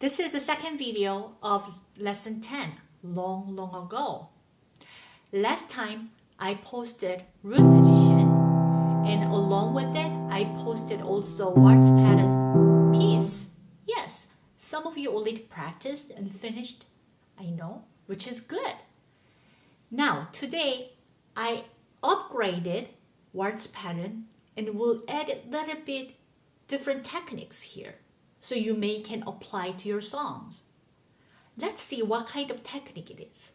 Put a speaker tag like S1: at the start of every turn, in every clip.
S1: This is the second video of lesson 10, long, long ago. Last time I posted root position and along with it I posted also waltz pattern piece. Yes, some of you already practiced and finished, I know, which is good. Now today I upgraded waltz pattern and will add a little bit different techniques here so you may can apply to your songs. Let's see what kind of technique it is.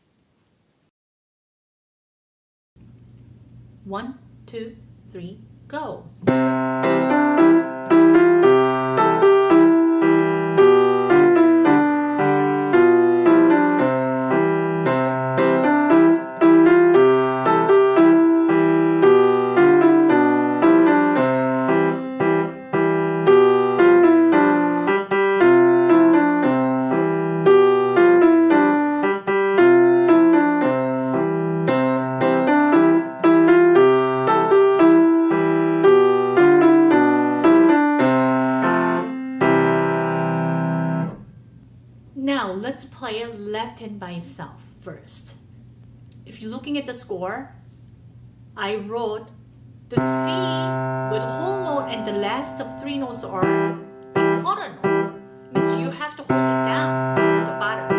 S1: One, two, three, go. Itself first. If you're looking at the score, I wrote the C with whole note and the last of three notes are in quarter notes. Means you have to hold it down at the bottom.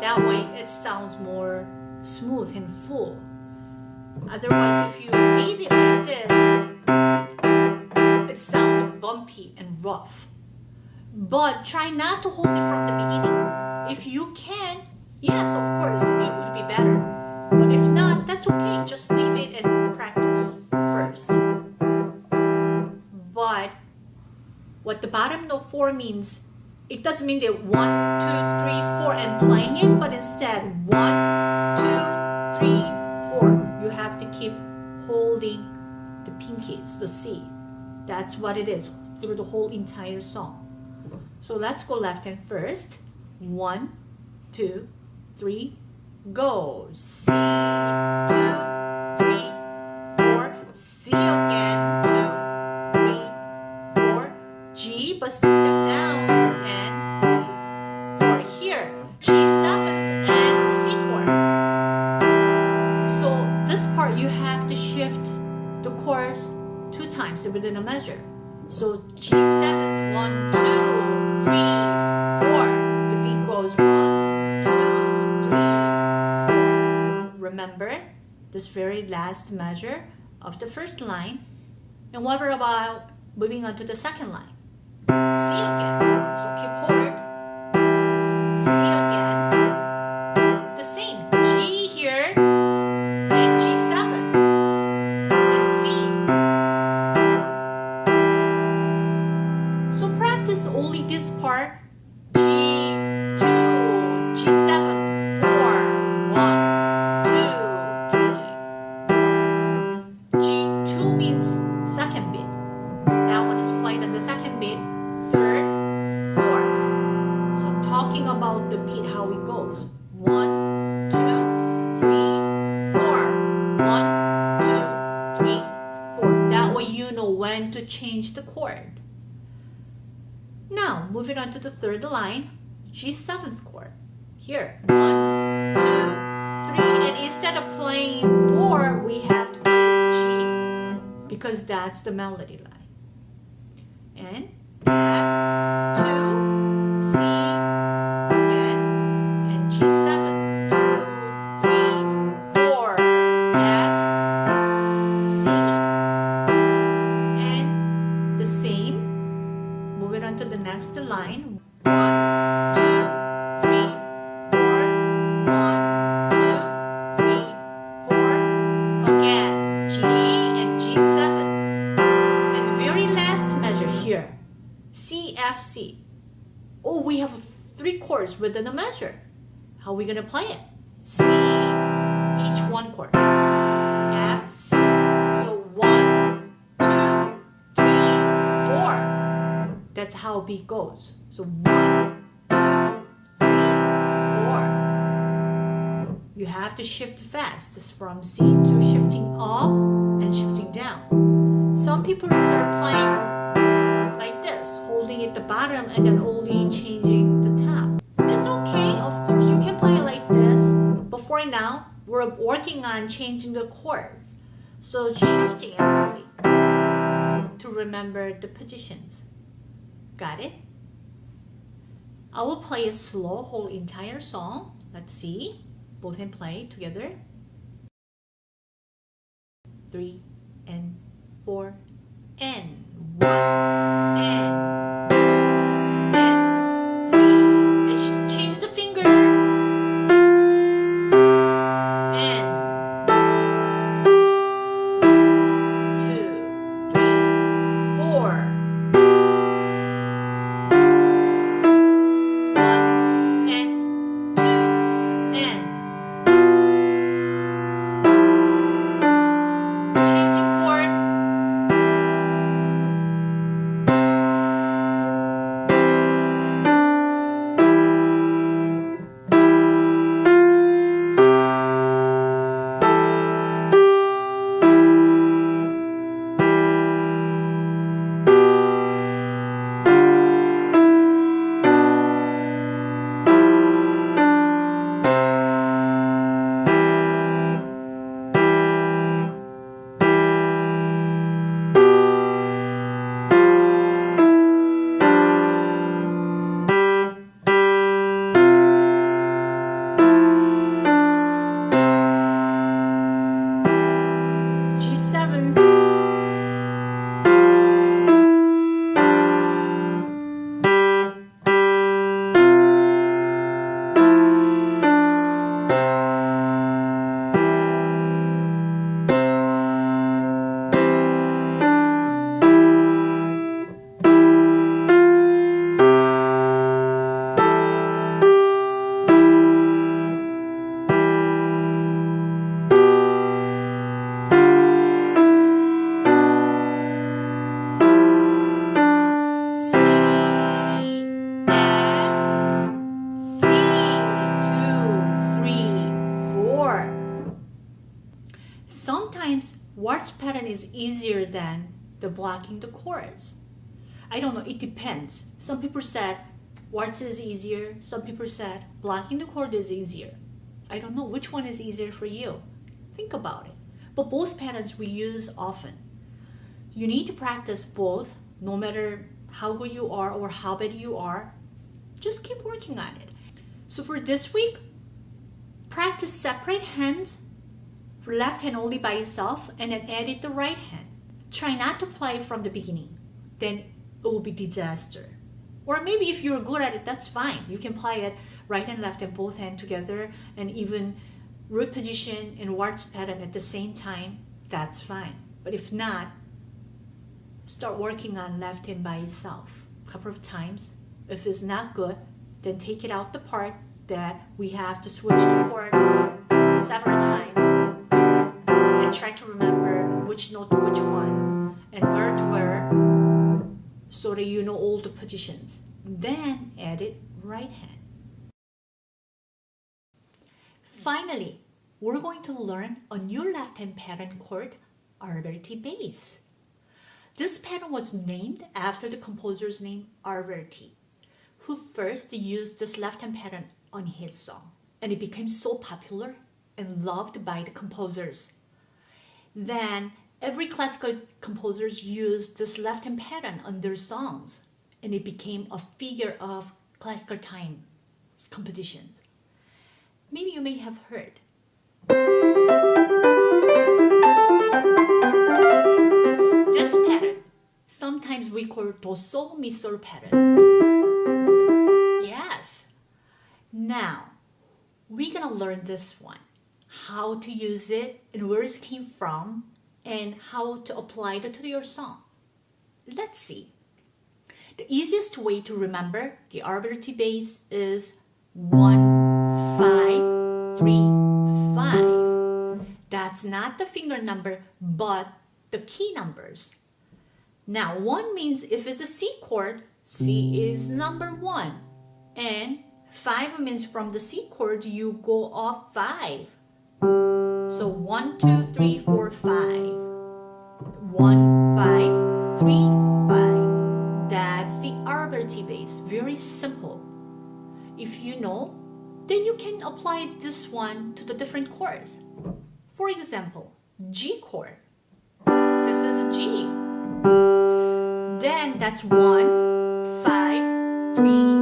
S1: That way it sounds more smooth and full. Otherwise, if you leave it like this, it sounds bumpy and rough. But try not to hold it from the beginning. If you can, yes, of course, it would be better. But if not, that's okay. Just leave it and practice first. But what the bottom note four means, it doesn't mean that one, two, three, four, and playing it, but instead one, two, three, four. You have to keep holding the pinkies, the C. That's what it is through the whole entire song. So let's go left hand first. One, two, three, go. C, two, this very last measure of the first line. And what about moving on to the second line? C again. So. Change the chord. Now, moving on to the third line, G7th chord. Here, one, two, three, and instead of playing four, we have to play G, because that's the melody line. And F, two, C, F, C. Oh, we have three chords within a measure. How are we gonna play it? C, each one chord. F, C. So one, two, three, four. That's how beat goes. So one, two, three, four. You have to shift fast from C to shifting up and shifting down. Some people are playing the bottom and then only changing the top. It's okay, of course, you can play like this. But for now, we're working on changing the chords. So shifting to remember the positions. Got it? I will play a slow whole entire song. Let's see. Both hand play together. Three and four and one and Sometimes pattern is easier than the blocking the chords. I don't know, it depends. Some people said waltz is easier, some people said blocking the chord is easier. I don't know which one is easier for you. Think about it. But both patterns we use often. You need to practice both no matter how good you are or how bad you are. Just keep working on it. So for this week, practice separate hands left hand only by itself and then edit the right hand. Try not to play from the beginning. Then it will be disaster. Or maybe if you're good at it, that's fine. You can play it right and left and both hand together and even root position and waltz pattern at the same time. That's fine. But if not, start working on left hand by itself a couple of times. If it's not good, then take it out the part that we have to switch the chord several times try to remember which note to which one and where to where so that you know all the positions. Then add it right hand. Finally, we're going to learn a new left hand pattern called Alberti bass. This pattern was named after the composer's name Alberti, who first used this left hand pattern on his song, and it became so popular and loved by the composers. Then every classical composers used this left hand pattern on their songs, and it became a figure of classical time compositions. Maybe you may have heard. This pattern, sometimes we call do sol mi sol pattern. Yes. Now, we're gonna learn this one, how to use it and where it came from and how to apply it to your song. Let's see. The easiest way to remember the Alberti bass is one, five, three, five. That's not the finger number, but the key numbers. Now, one means if it's a C chord, C is number one. And five means from the C chord, you go off five. So one, two, three, four, five. One, five, three, five. That's the Alberti bass. Very simple. if you know, then you can apply this one to the different chords. For example, G chord. This is G. Then that's one, five, three,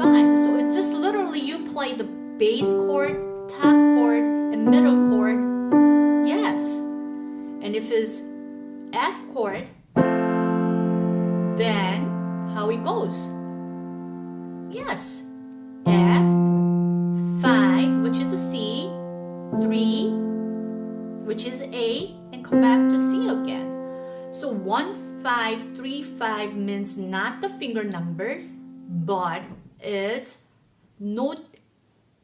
S1: five. So it's just literally you play the bass chord, middle chord. Yes. And if it's F chord, then how it goes? Yes. F, 5, which is a C, 3, which is A, and come back to C again. So 1, 5, 3, 5 means not the finger numbers, but it's note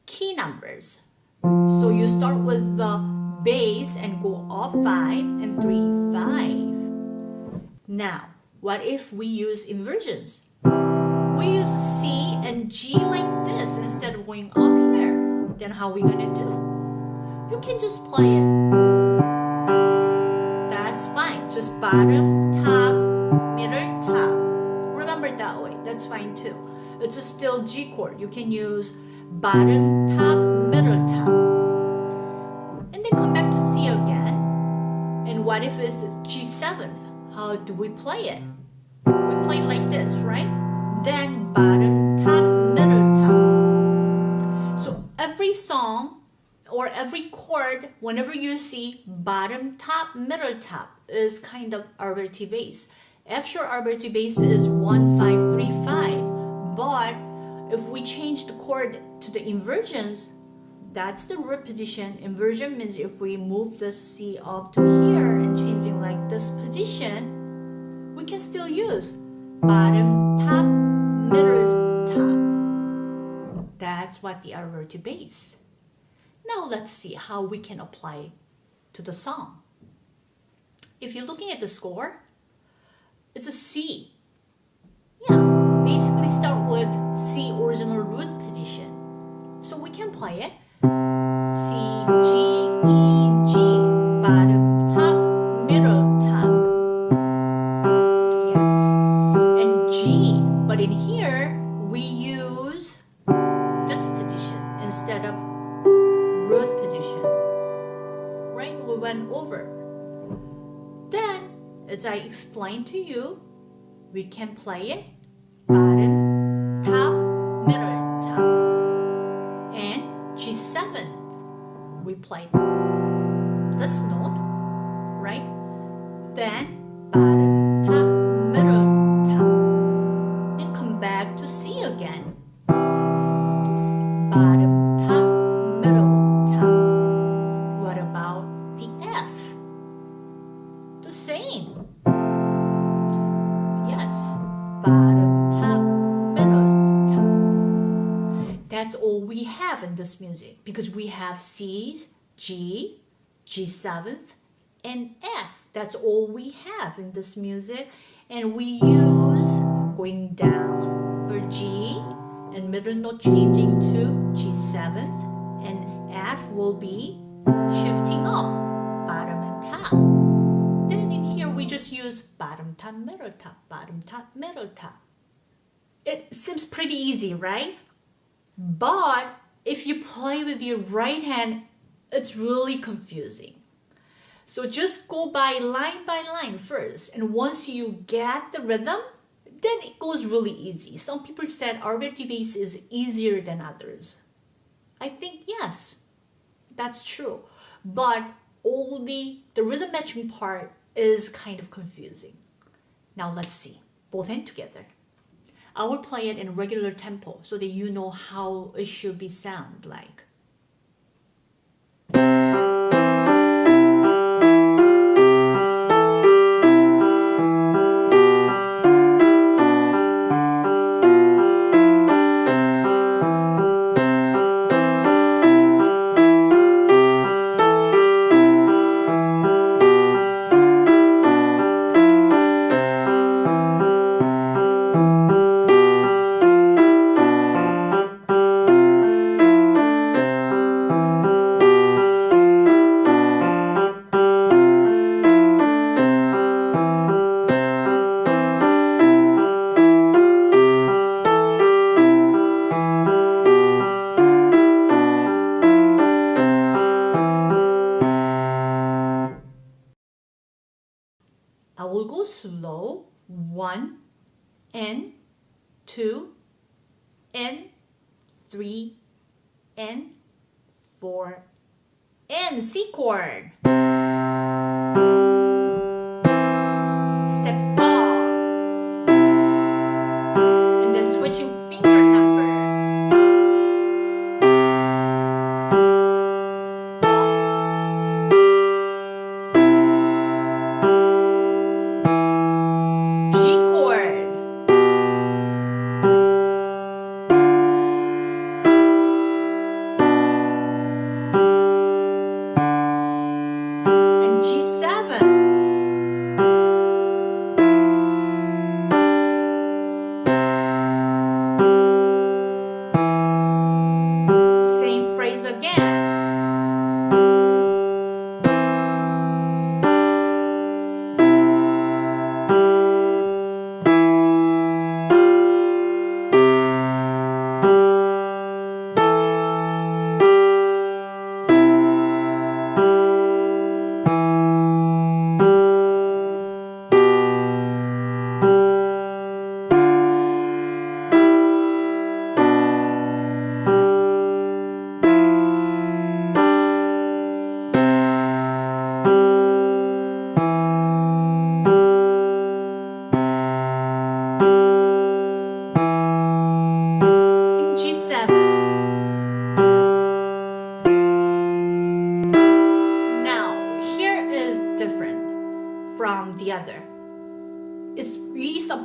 S1: key numbers. So you start with the bass and go up 5 and 3, 5. Now, what if we use inversions? We use C and G like this instead of going up here. Then how are we gonna do? You can just play it. That's fine. Just bottom, top, middle, top. Remember that way. That's fine too. It's a still G chord. You can use bottom, top, What if it's G7th? How do we play it? We play like this, right? Then bottom, top, middle, top. So every song or every chord, whenever you see bottom, top, middle, top is kind of Alberti bass. Actual Alberti bass is 1, 5, 3, 5. But if we change the chord to the inversions, that's the root position. Inversion means if we move the C up to here and changing like this position, we can still use bottom, top, middle, top. That's what the Alberti bass. Now let's see how we can apply to the song. If you're looking at the score, it's a C. Yeah, basically start with C original root position. So we can play it C, G, E, as I explained to you, we can play it. Mm. Bottom, top, middle, top. And G7, we played That's all we have in this music because we have C, G, G7th, and F. That's all we have in this music. And we use going down for G and middle note changing to G7th and F will be shifting up, bottom and top. Then in here we just use bottom, top, middle, top, bottom, top, middle, top. It seems pretty easy, right? But if you play with your right hand, it's really confusing. So just go by line by line first. And once you get the rhythm, then it goes really easy. Some people said Alberti bass is easier than others. I think yes, that's true. But only the rhythm matching part is kind of confusing. Now let's see, both hand together. I will play it in regular tempo so that you know how it should be sound like.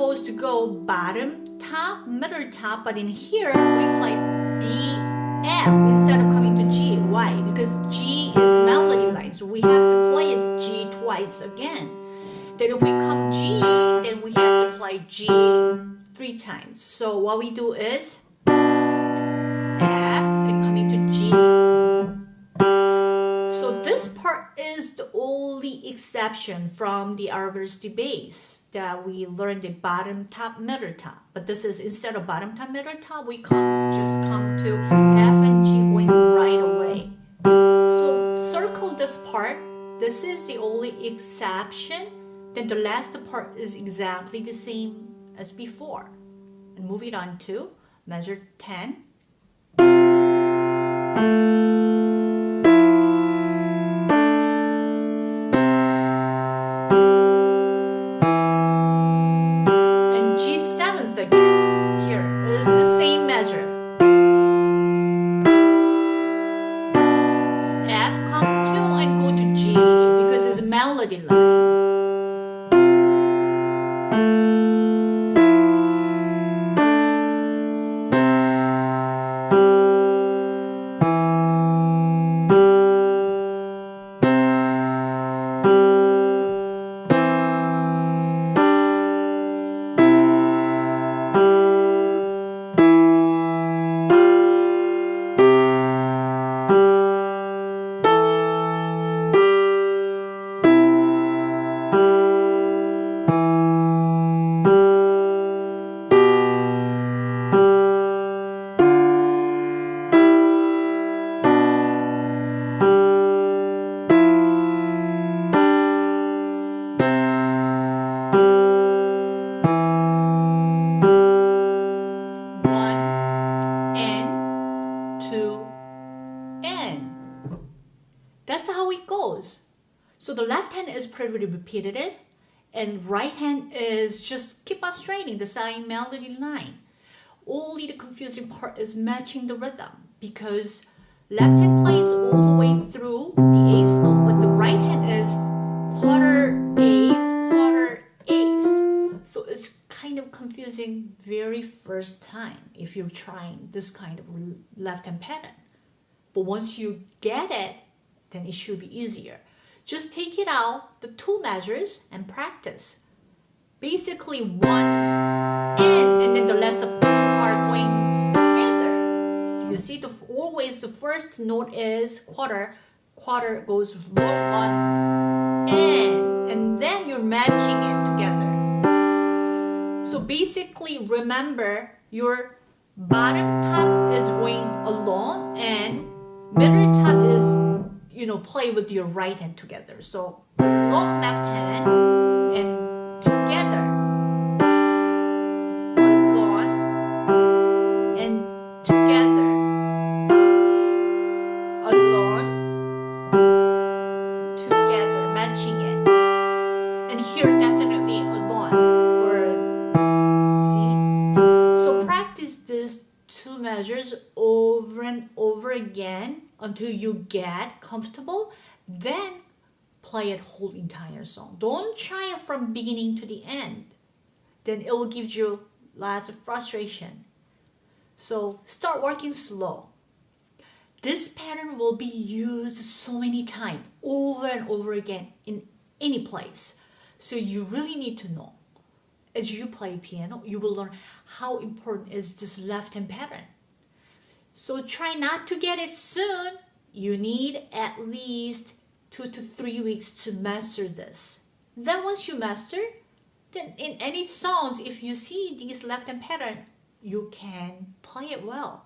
S1: Supposed to go bottom, top, middle, top, but in here we play B, F instead of coming to G. Why? Because G is melody line, so we have to play it G twice again. Then if we come G, then we have to play G three times. So what we do is F and coming to G. So this part is the only exception from the Alberti bass that we learned the bottom, top, middle, top. But this is instead of bottom, top, middle, top, we come just come to F and G going right away. So circle this part. This is the only exception. Then the last part is exactly the same as before. And moving on to measure 10. Repeated and right hand is just keep on straining the same melody line. Only the confusing part is matching the rhythm because left hand plays all the way through the eighth note, but the right hand is quarter eighth, quarter eighth. So it's kind of confusing very first time if you're trying this kind of left hand pattern. But once you get it, then it should be easier. Just take it out, the two measures, and practice. Basically one in, and then the rest of two are going together. You see, the always the first note is quarter, quarter goes low on in, and then you're matching it together. So basically, remember your bottom top is going along and middle top is you know, play with your right hand together. So long left hand and until you get comfortable. Then play it whole entire song. Don't try it from beginning to the end. Then it will give you lots of frustration. So start working slow. This pattern will be used so many times over and over again in any place. So you really need to know. As you play piano, you will learn how important is this left hand pattern. So try not to get it soon. You need at least two to three weeks to master this. Then once you master, then in any songs, if you see these left hand pattern, you can play it well.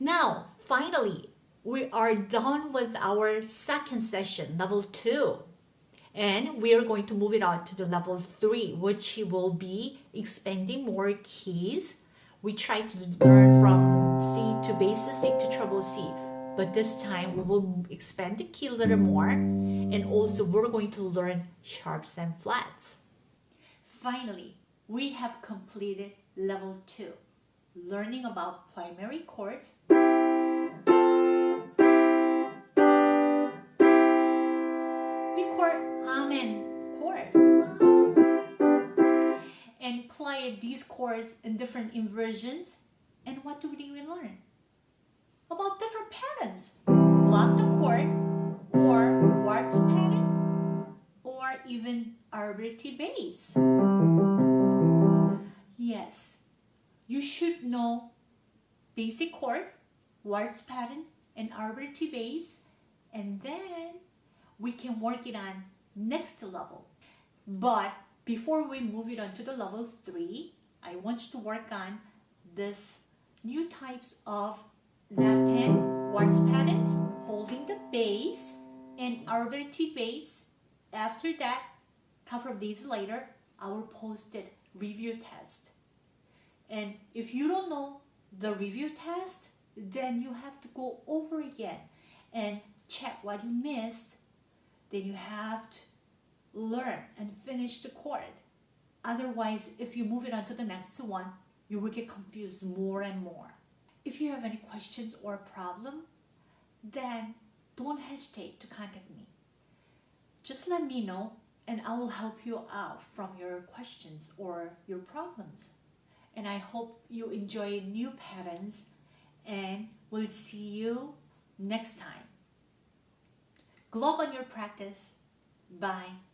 S1: Now, finally, we are done with our second session, level two. And we are going to move it on to the level three, which will be expanding more keys. We try to learn from C to bass C to treble C, but this time we will expand the key a little more. And also we're going to learn sharps and flats. Finally, we have completed level two, learning about primary chords, we record amen chords, and play these chords in different inversions. And what do we learn? About different patterns, block the chord, or waltz pattern, or even arpeggio bass. Yes, you should know basic chord, waltz pattern, and arpeggio bass, and then we can work it on next level. But before we move it on to the level three, I want you to work on this new types of left hand waltz patterns, holding the bass and arpeggio bass. After that, couple of days later, I will post review test. And if you don't know the review test, then you have to go over again and check what you missed. Then you have to learn and finish the chord. Otherwise, if you move it on to the next one, you will get confused more and more. If you have any questions or problem, then don't hesitate to contact me. Just let me know and I will help you out from your questions or your problems. And I hope you enjoy new patterns and we'll see you next time. Globe on your practice. Bye.